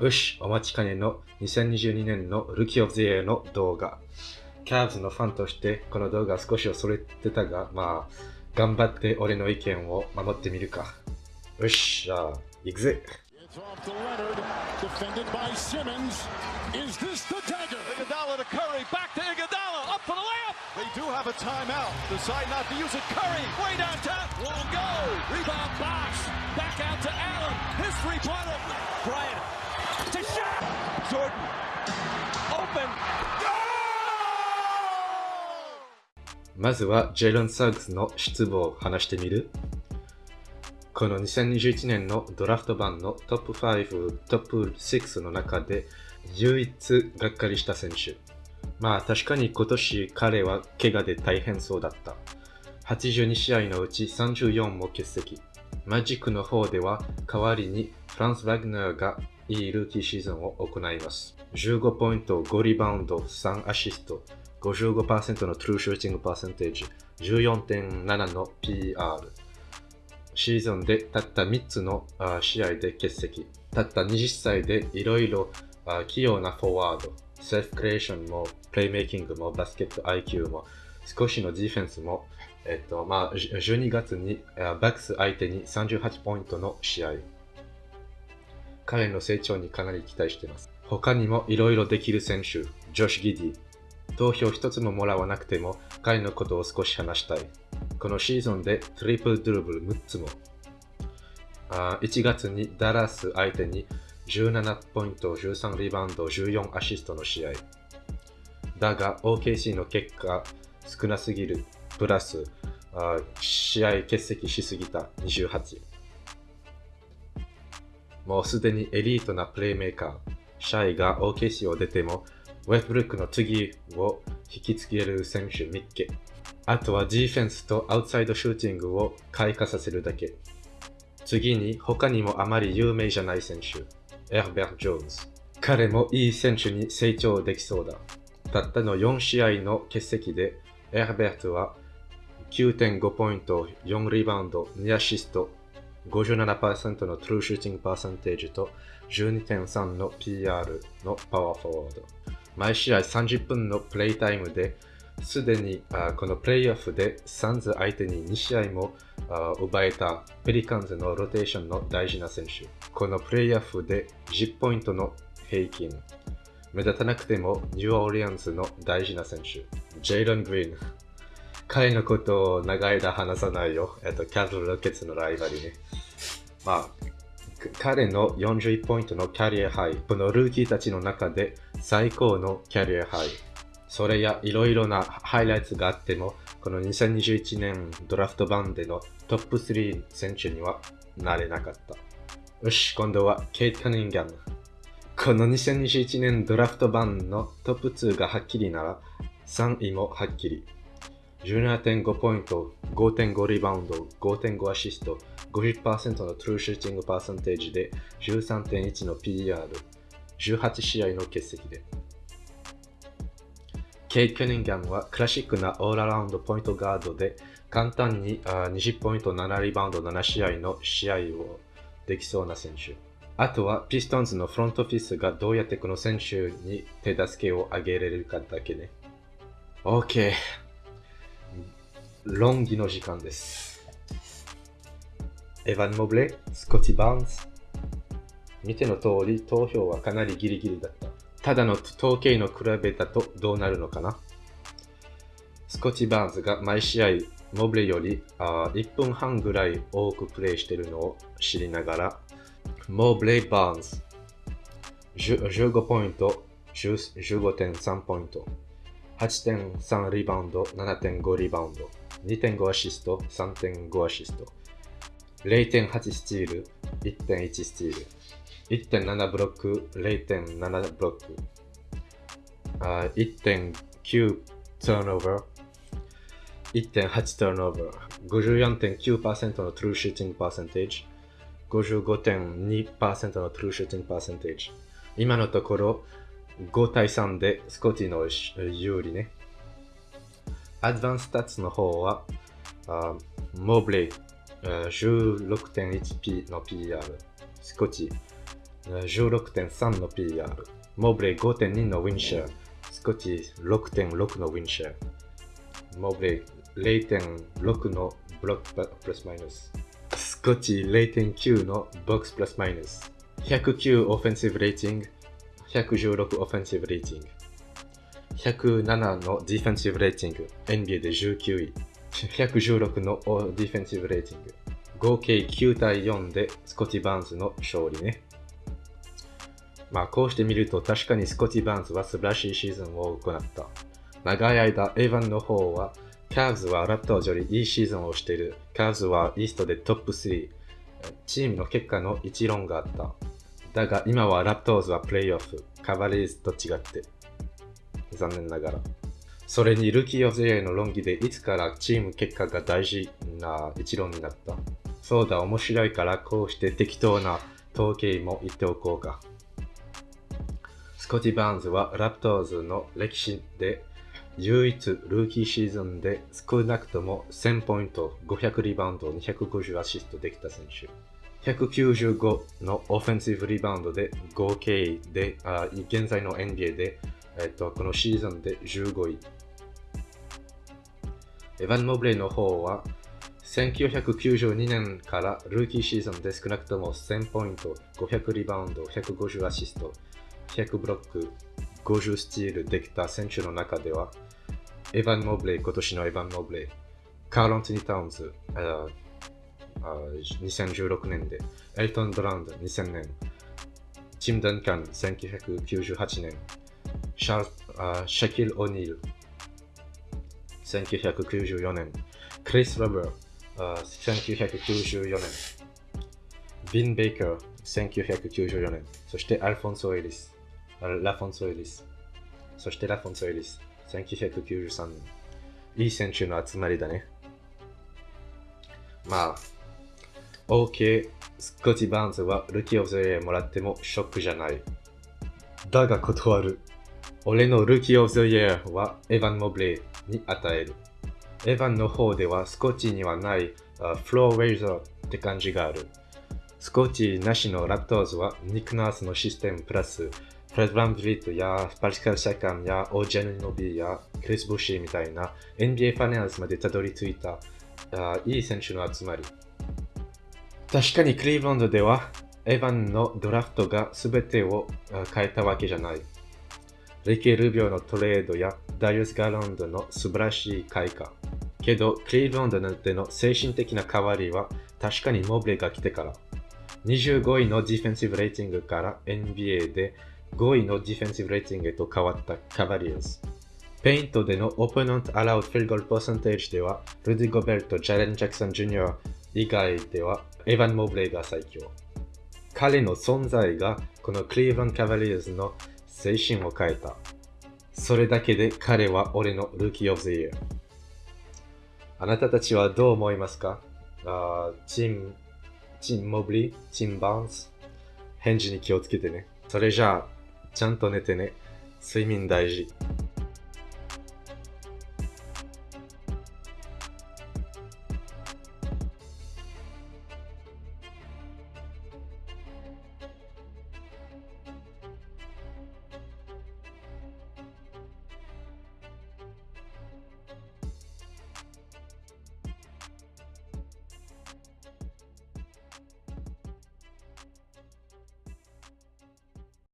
よし、お待ちかねの2022年のルキオゼエの動画。キャーズのファンとしてこの動画少し恐れてたが、まあ、頑張って俺の意見を守ってみるか。よし、ゃあ、行くぜ。Jordan, open. まずは、ジェイロン・サーグスの失望を話してみるこの2021年のドラフト版のトップ5、トップ6の中で唯一がっかりした選手。まあ確かに今年彼は怪我で大変そうだった。82試合のうち34も欠席。マジックの方では代わりにフランス・ワグナーがいいルーキーシーズンを行います。15ポイント、5リバウンド、3アシスト、55%のトゥルーシューティングパーセンテージ、14.7の PR。シーズンでたった3つの試合で欠席。たった20歳でいろいろ器用なフォワード、セルフクリエーションも、プレイメイキングも、バスケット IQ も、少しのディフェンスも、えっと、まあ、12月にバックス相手に38ポイントの試合。彼の成長にかなり期待しています。他にもいろいろできる選手、ジョシュ・ギディ。投票一つももらわなくても彼のことを少し話したい。このシーズンでトリプルドゥルブル6つも。あ1月にダラス相手に17ポイント、13リバウンド、14アシストの試合。だが OKC の結果少なすぎる。プラスあ試合欠席しすぎた28。もうすでにエリートなプレイメーカー、シャイが OKC を出ても、ウェブルックの次を引きつける選手見っけ。あとはディフェンスとアウトサイドシューティングを開花させるだけ。次に他にもあまり有名じゃない選手、エルベル・ジョーンズ。彼もいい選手に成長できそうだ。たったの4試合の欠席で、エルベルトは9.5ポイント、4リバウンド、2アシスト、57%の true shooting percentage と12.3の PER のパワーフォワード。毎試合30分のプレイタイムで、すでにあこのプレイオフでサンズ相手に2試合もあ奪えたペリカンズのローテーションの大事な選手。このプレイオフで10ポイントの平均。目立たなくてもニューオーリアンズの大事な選手。ジェイロン・グリーン。彼のことを長い間話さないよ。えっと、キャズル・ロケッツのライバルね。まあ、彼の41ポイントのキャリアハイ。このルーキーたちの中で最高のキャリアハイ。それやいろいろなハイライトがあっても、この2021年ドラフト版でのトップ3選手にはなれなかった。よし、今度はケイト・カニンガム。この2021年ドラフト版のトップ2がはっきりなら、3位もはっきり。17.5ポイント、5.5リバウンド、5.5アシスト、50%の true shooting percentage で13.1の PER、18試合の欠席で。ケイド・カニングハムはクラシックなオールラウンドポイントガードで簡単にあ20ポイント7リバウンド7試合の試合をできそうな選手。あとはピストンズのフロントオフィスがどうやってこの選手に手助けをあげれるかだけね。OK。論議の時間です。エヴァン・モブレ、スコティ・バーンズ。見ての通り投票はかなりギリギリだった。ただの統計の比べだとどうなるのかなスコティ・バーンズが毎試合モブレよりあ1分半ぐらい多くプレイしているのを知りながらモブレ・バーンズ15ポイント15.3ポイント8.3リバウンド7.5リバウンド2.5アシスト3.5アシスト。0.8スチール1.1スチール。1.7ブロック、0.7ブロック、あ1.9ターンオーバー、1.8ターンオーバー、54.9%の true shooting percentage、55.2%の true shooting percentage。今のところ5対3でスコティの有利ね。 advanced stats の方は、あモブレイ、16.1P の PR、スコティ16.3の PR、モブレイ5.2の win share、スコティ6.6の win share、モブレイ0.6の box plus-minus、スコッティ0.9の box plus-minus、109 offensive rating、116 offensive rating、107の defensive rating、NBA で19位、116の defensive rating、合計9対4でスコティ・バーンズの勝利ね。まあこうして見ると確かにスコティ・バーンズは素晴らしいシーズンを行った。長い間、エヴァンの方は、キャブズはラプトーズよりいいシーズンをしている。キャブズはイーストでトップ3。チームの結果の一論があった。だが今はラプトーズはプレイオフ。カバリーズと違って。残念ながら。それに rookie of the year の論議でいつからチーム結果が大事な一論になった。そうだ、面白いからこうして適当な統計も言っておこうか。スコティ・バーンズはラプトーズの歴史で唯一ルーキーシーズンで少なくとも1000ポイント、500リバウンド、250アシストできた選手。195の offensive rebound で合計で、あ現在の NBA で、えっと、このシーズンで15位。エヴァン・モブレイの方は1992年からルーキーシーズンで少なくとも1000ポイント、500リバウンド、150アシスト、100ブロック、50スチールできた選手の中では、エヴァン・モブレイ、今年のエヴァン・モブレイ、カーロン・ティニ・タウンズ、2016年で、エルトン・ドラウンド2000年、チム・ダンカン1998年、シャーシャキル・オニール1994年、クリス・ラバー1994年、ヴィン・ベイカー1994年、そしてアルフォンソ・エリス、ラフォンソ・エリス、そしてラフォンソ・エリス1993年。いい選手の集まりだね。まあ、OK、スコティ・バーンズは rookie of the year もらってもショックじゃない。だが断る。俺の rookie of the year はエヴァン・モブレイに与える。エヴァンの方ではスコッチにはないfloor raiser って感じがある。スコッティなしのラプトーズはニック・ナースのシステムプラスフレッド・ヴァンブリートやパスカル・シアカムや OG・アヌノビーやクリス・ブーシェイみたいな NBA ファイナルズまでたどり着いたいい選手の集まり。確かにクリーブランドではエヴァンのドラフトが全てを変えたわけじゃない。リッキー・ルビオのトレードやダリアス・ガーランドの素晴らしい開花。けど、クリーブランドでの精神的な変わりは確かにモブレが来てから。25位の defensive rating から NBA で5位の defensive rating へと変わったカバリアーズ。ペイントでの opponent allowed field goal percentage では、ルディ・ゴベルト、ジャレン・ジャクソン・ジュニア以外では、エヴァン・モブレイが最強。彼の存在がこのクリーブランド・カバリアーズの精神を変えた。それだけで彼は俺のルーキー・オブ・ザ・イヤー。あなたたちはどう思いますか？あチーム、チン・モブリ？ー、チン・バーンス？返事に気をつけてね。それじゃあ、ちゃんと寝てね。睡眠大事。